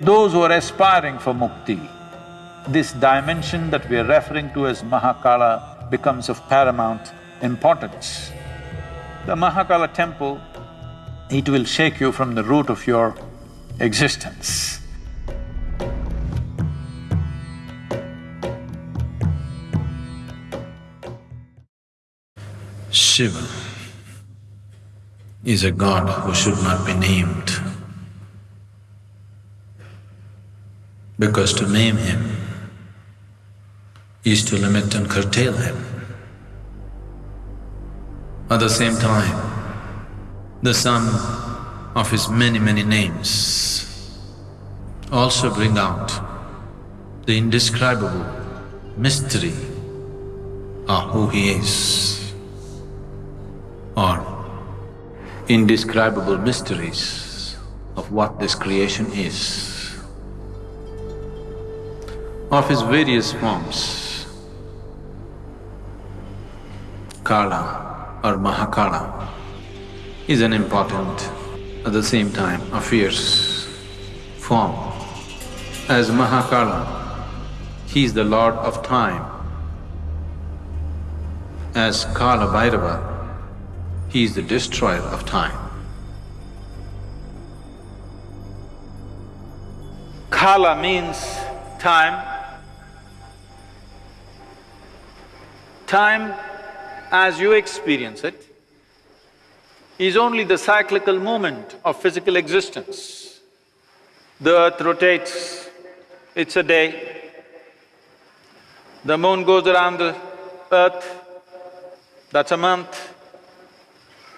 Those who are aspiring for mukti, this dimension that we are referring to as Mahakala becomes of paramount importance. The Mahakala temple, it will shake you from the root of your existence. Shiva is a god who should not be named. Because to name him is to limit and curtail him. At the same time, the sum of his many, many names also bring out the indescribable mystery of who he is or indescribable mysteries of what this creation is of his various forms. Kala or Mahakala is an important, at the same time a fierce form. As Mahakala, he is the lord of time. As Kala Bhairava, he is the destroyer of time. Kala means time Time, as you experience it, is only the cyclical movement of physical existence. The earth rotates, it's a day. The moon goes around the earth, that's a month.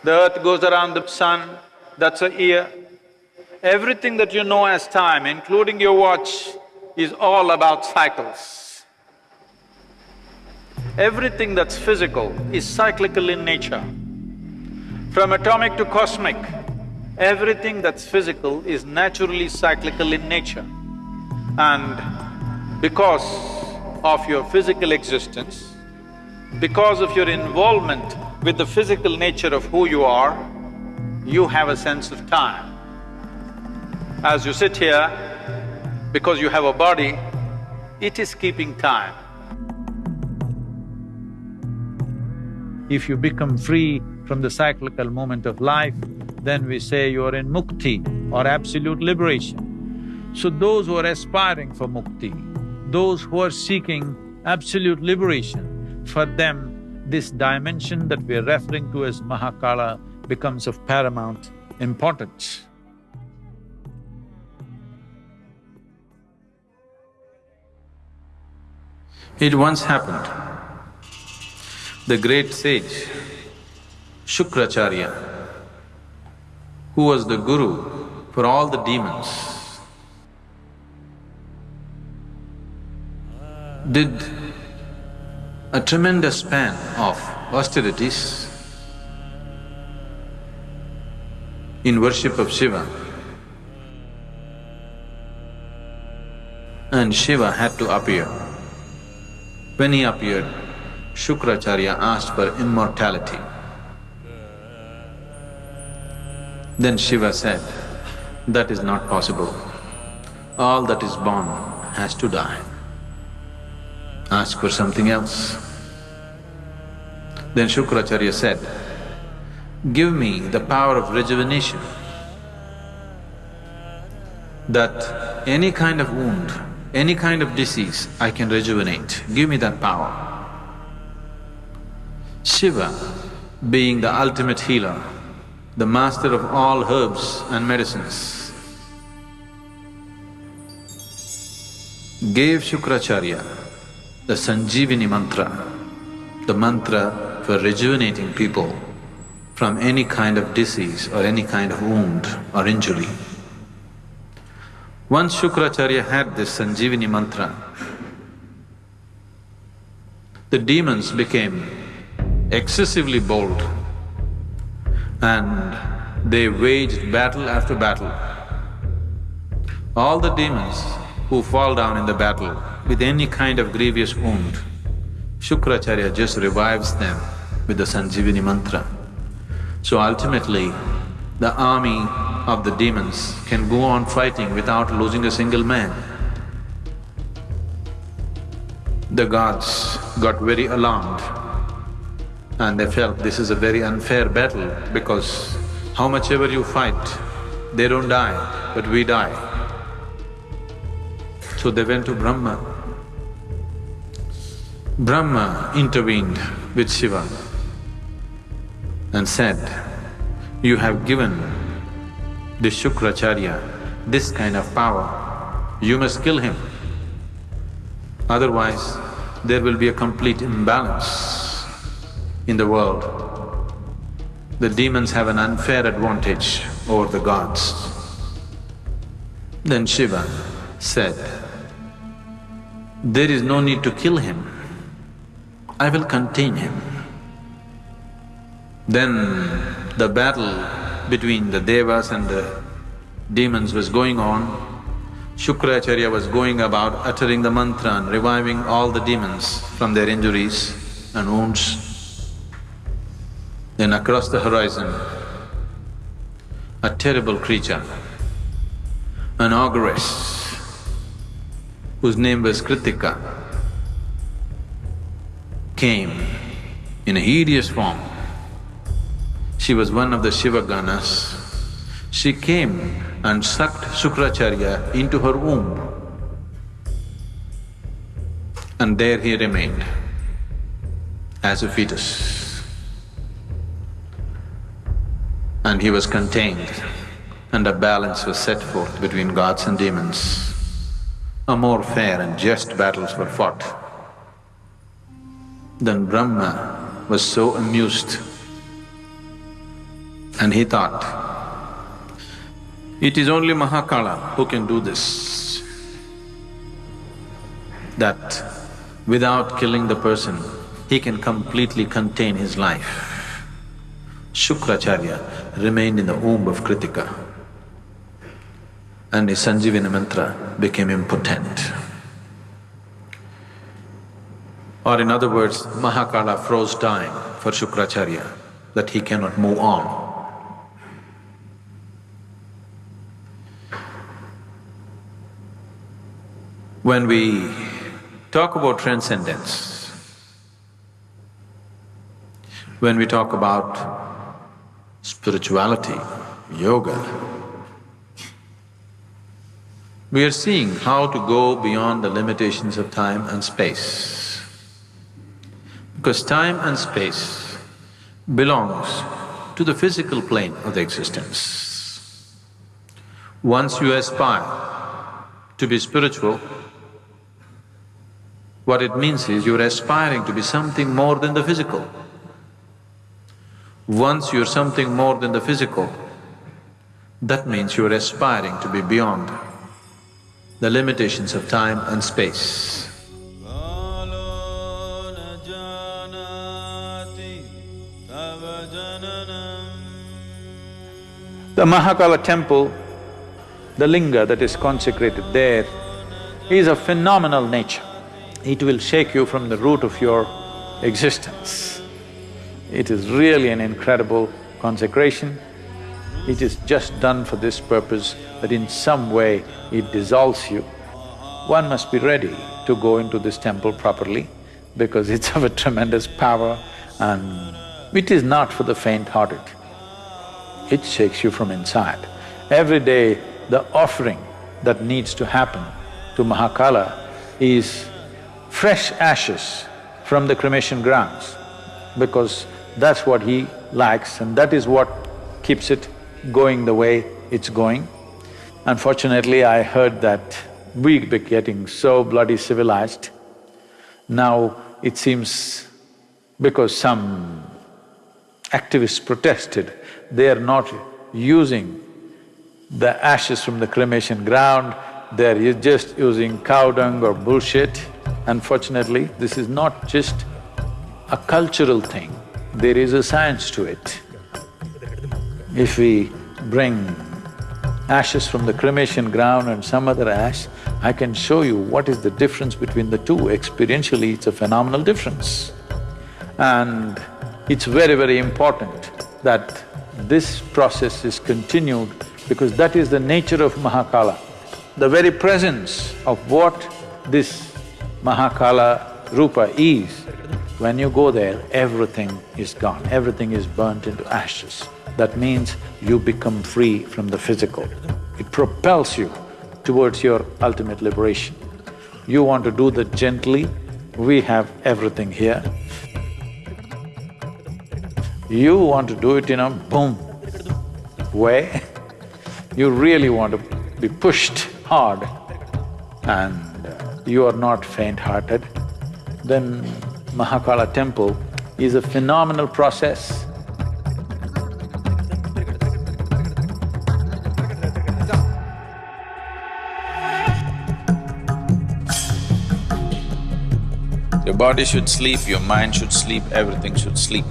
The earth goes around the sun, that's a year. Everything that you know as time, including your watch, is all about cycles. Everything that's physical is cyclical in nature. From atomic to cosmic, everything that's physical is naturally cyclical in nature. And because of your physical existence, because of your involvement with the physical nature of who you are, you have a sense of time. As you sit here, because you have a body, it is keeping time. If you become free from the cyclical moment of life, then we say you are in mukti or absolute liberation. So those who are aspiring for mukti, those who are seeking absolute liberation, for them this dimension that we are referring to as Mahakala becomes of paramount importance. It once happened the great sage Shukracharya, who was the guru for all the demons, did a tremendous span of austerities in worship of Shiva. And Shiva had to appear. When he appeared, Shukracharya asked for immortality. Then Shiva said, that is not possible. All that is born has to die. Ask for something else. Then Shukracharya said, give me the power of rejuvenation, that any kind of wound, any kind of disease I can rejuvenate, give me that power. Shiva, being the ultimate healer, the master of all herbs and medicines, gave Shukracharya the Sanjeevani mantra, the mantra for rejuvenating people from any kind of disease or any kind of wound or injury. Once Shukracharya had this Sanjeevani mantra, the demons became excessively bold and they waged battle after battle. All the demons who fall down in the battle with any kind of grievous wound, Shukracharya just revives them with the Sanjivini mantra. So ultimately, the army of the demons can go on fighting without losing a single man. The gods got very alarmed and they felt this is a very unfair battle because how much ever you fight, they don't die, but we die. So they went to Brahma. Brahma intervened with Shiva and said, you have given the Shukracharya this kind of power, you must kill him. Otherwise, there will be a complete imbalance in the world. The demons have an unfair advantage over the gods. Then Shiva said, there is no need to kill him, I will contain him. Then the battle between the devas and the demons was going on Shukracharya was going about uttering the mantra and reviving all the demons from their injuries and wounds. Then across the horizon, a terrible creature, an ogress, whose name was Kritika, came in a hideous form. She was one of the Shiva Ganas. She came and sucked Shukracharya into her womb. And there he remained as a fetus. And he was contained and a balance was set forth between gods and demons. A more fair and just battles were fought. Then Brahma was so amused and he thought, it is only Mahakala who can do this. That without killing the person, he can completely contain his life. Shukracharya remained in the womb of Kritika and his Sanjivani mantra became impotent. Or in other words, Mahakala froze time for Shukracharya that he cannot move on. When we talk about transcendence, when we talk about spirituality, yoga, we are seeing how to go beyond the limitations of time and space. Because time and space belongs to the physical plane of the existence. Once you aspire to be spiritual, what it means is you're aspiring to be something more than the physical. Once you're something more than the physical, that means you're aspiring to be beyond the limitations of time and space. The Mahakala temple, the linga that is consecrated there, is of phenomenal nature it will shake you from the root of your existence. It is really an incredible consecration. It is just done for this purpose that in some way it dissolves you. One must be ready to go into this temple properly because it's of a tremendous power and it is not for the faint-hearted. It shakes you from inside. Every day, the offering that needs to happen to Mahakala is fresh ashes from the cremation grounds because that's what he likes and that is what keeps it going the way it's going. Unfortunately, I heard that we be getting so bloody civilized. Now it seems because some activists protested, they are not using the ashes from the cremation ground, they're just using cow dung or bullshit. Unfortunately, this is not just a cultural thing, there is a science to it. If we bring ashes from the cremation ground and some other ash, I can show you what is the difference between the two. Experientially, it's a phenomenal difference. And it's very, very important that this process is continued because that is the nature of Mahakala. The very presence of what this Mahakala Rupa is, when you go there, everything is gone, everything is burnt into ashes. That means you become free from the physical. It propels you towards your ultimate liberation. You want to do that gently, we have everything here. You want to do it in a boom way, you really want to be pushed hard and you are not faint-hearted, then Mahakala temple is a phenomenal process. Your body should sleep, your mind should sleep, everything should sleep,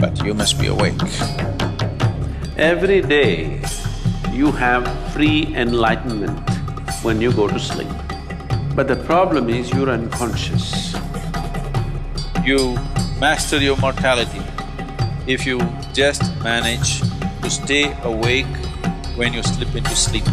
but you must be awake. Every day, you have free enlightenment when you go to sleep. But the problem is you're unconscious you master your mortality. If you just manage to stay awake when you slip into sleep.